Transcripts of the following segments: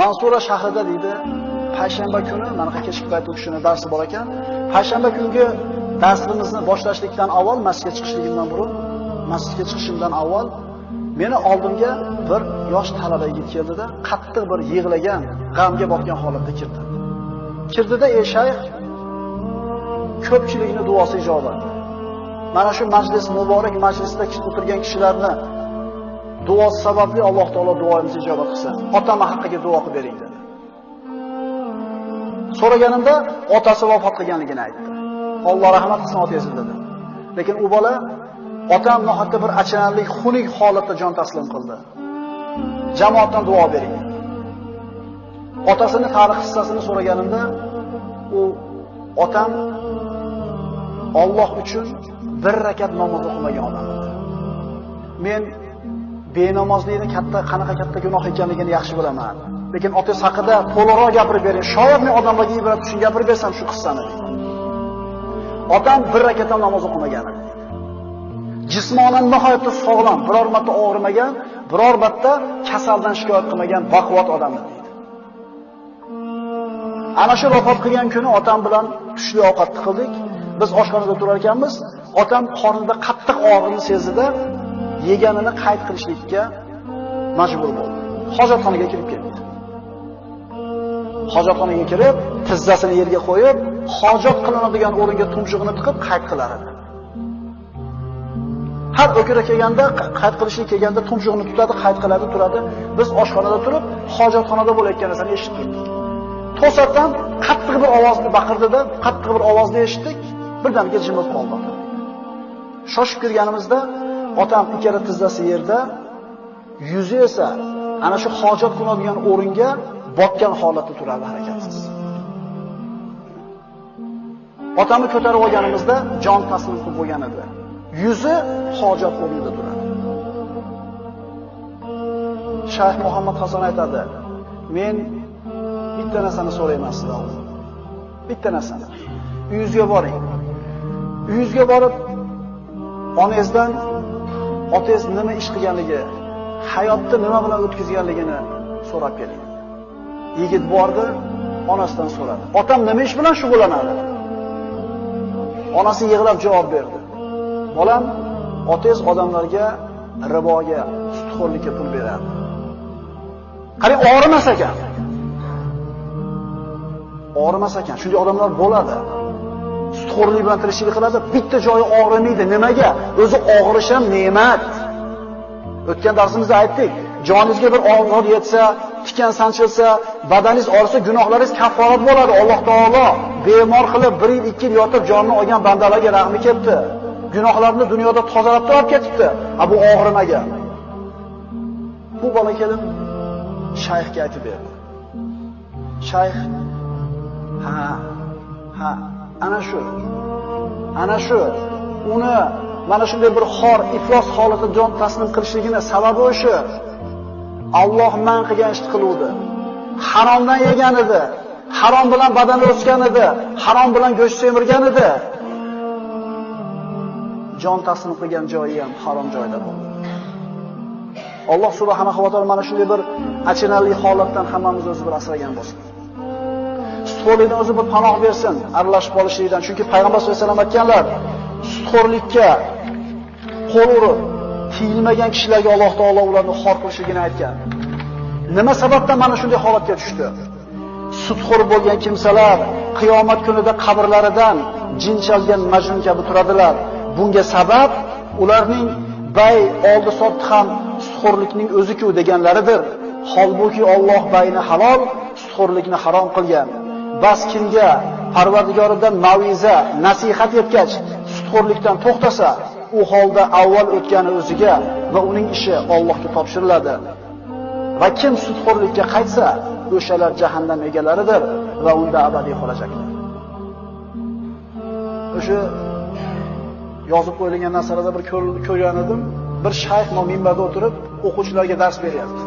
Mansura shahrida deydi, payshanba kuni, mana kechki payt u kishini darsi bor ekan. Payshanba kungi darsimizni boshlashlikdan avval masjidga chiqishligimdan burun, masjidga chiqishimdan avval meni oldimga bir yosh talaba yigit keldida, qattiq bir yig'lagan, g'amga botgan holatda kirdi. Kirdida ey shayx ko'pchilikni duosi ijobat. Mana shu majlis muborak majlisda o'tirgan kishilarni duosi sababli Alloh taolo duoyimizni ijobat qilsa, Otam haqqiga duo qilib bering dedi. So'raganimda otasi vafot qilganligini aytdi. Alloh rahmat qilsin otangizni dedi. Lekin u bola otam nohaqqa bir achinarli, xunuk holatda jon taslim qildi. Jamoatdan duo bering. Otasini tarix hissasini so'raganimda u otam Alloh uchun bir rakat namoz o'qimagan odam. Men benamozlikni katta qanaqa katta gunoh ekanligini yaxshi bilaman. Lekin otangiz haqida to'liqroq gapirib bering. Shoyat men odamlarga ibrat uchun gapirib bersam shu qissani. Otam bir rakat ham namoz o'qimagan. Jismonan nihoyatda sog'lom, biror marta og'rimagan, biror marta kasaldan shikoyat qilmagan baquvvat odam edi. Ana shu vafot qilgan kuni otam bilan tushli ovqatni qildik. Biz oshxonada turar ekanmiz, otam qornida qattiq og'riqni sezdida yeganini qayd qilishlikka majbur bo'ldi. Hojatxonaga kirib ketdi. Hojatxonaga kirib, tizzasini yerga qo'yib, hojat qilinadigan o'ringa tumshug'ini tiqib qayd qilar edi. Har o'kira kelganda, qayd qilishga kelganda tumshug'ini tutadi, qayd qiladi, turadi. Biz oshxonada turib, hojatxonada bo'layotgan narsani eshitdik. To'satdan qattiq bir ovozni baqirdida, qattiq bir ovozni eshitdik. Birdaniga jimib qoldi. Shoshib kirganimizda otam ikkala tizzasi yerda, yuzi esa ana shu hojat qiladigan o'ringa botgan holatda turadi harakatsiz. Otamni ko'tarib olganimizda jon taslim qilib bo'lgan edi. Yuzi hojat o'rnida turadi. Shayx Muhammad Hasan aytadi: "Men bitta narsani so'rayman sizdan. Bitta narsani. Uyingizga boring. Uyingizga borib onangizdan otangiz nima ish qilganligi, hayotni nima bilan o'tkazganligini so'rab keling. Yigit bordi, onasidan so'radi. Otam nima ish bilan shug'ullanadi? Onasi yig'lab javob berdi. Bolam, otangiz odamlarga riboga, sutxo'rlikka pul beradi. Qarang, og'rimas ekan. Og'rimas ekan. Shunday odamlar bo'ladi. Sutxo'rlik bilan tirikchilik qiladi, bitta joyi og'rimaydi. Nimaga? O'zi og'rish ham ne'mat. O'tgan darsimizda aytdik, joningizga bir og'riq yetsa, tikan sanchilsa, badaningiz og'risa, gunohlaringiz kafforat bo'ladi. Alloh taolo bemor qilib 1 yil, 2 yil yotib jonni olgan bandalarga rahmi ketdi. Gunohlarni dunyoda tozalab turib ketibdi. Ha bu og'rimagan. Bu bola kelib shayxga aytib berdi. Shayx ha ha ana shu ana shu uni mana shunday bir xor iflos holatda jon taslim qilishligini sababi o'sha Alloh man qilgan ishni qiluvdi. Haromdan yegan edi. Harom bilan badani o'sgan edi. Harom bilan go'sht semirgan edi. Jon taslim qilgan joyi ham harom joyda bo'ldi. Alloh subhanahu va taolo mana shunday bir achinarli holatdan hammamizni o'zi bir asragan bo'lsin. Sutxo'rlikdan o'zi bir panoh bersin, aralashib qolishlikdan. Chunki payg'ambar sollallohu alayhi vasallam aytganlar, sutxo'rlikka qo'l urib, tiyilmagan kishilarga Alloh taolo ularni xor qilishligini aytgan. Nima sababdan mana shunday holatga tushdi? Sutxo'r bo'lgan kimsalar qiyomat kunida qabrlaridan jin chalgan majnun kabi turadilar. Bunga sabab ularning bay oldi sotdi ham sutxo'rlikning o'zi-ku deganlaridir. Holbuki Alloh bayni halol, sutxo'rlikni harom qilgan. Bas kimga Parvardigoridan maviza, nasihat yetgach, sutxo'rlikdan to'xtasa, u holda avval o'tgani o'ziga va uning ishi Allohga topshiriladi. Va kim sutxo'rlikka qaytsa, o'shalar jahannam egalaridir va unda abadiy qolajaklar. O'sha yozib qo'yilgan narsalarda bir ko'rgan edim. Bir shayx minbarda o'tirib, o'quvchilarga dars beryapti.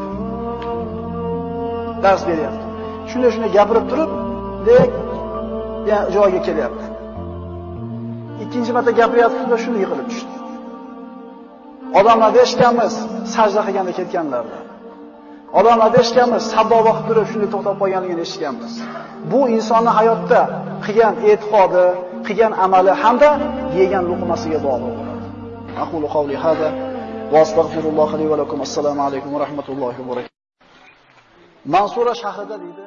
Dars beryapti. Shunday shunday gapirib turib, dek joyiga kelyapti. Ikkinchi marta gapirayotganda shuni yiqilib tushdi. Odamlar eshitganmiz, sajda qilganda ketganlarda. Odamlarda eshitganmiz, savdo vaqt turib shunday to'xtab qolganligini eshitganmiz. Bu insonni hayotda qilgan e'tiqodi, qilgan amali hamda yegan luqmasiga bog'liq bo'ladi. Aqulu qawli hada va astagfirulloh li va lakum. Assalomu alaykum va rahmatullohi va barakatuh. Mansura shahrida deydi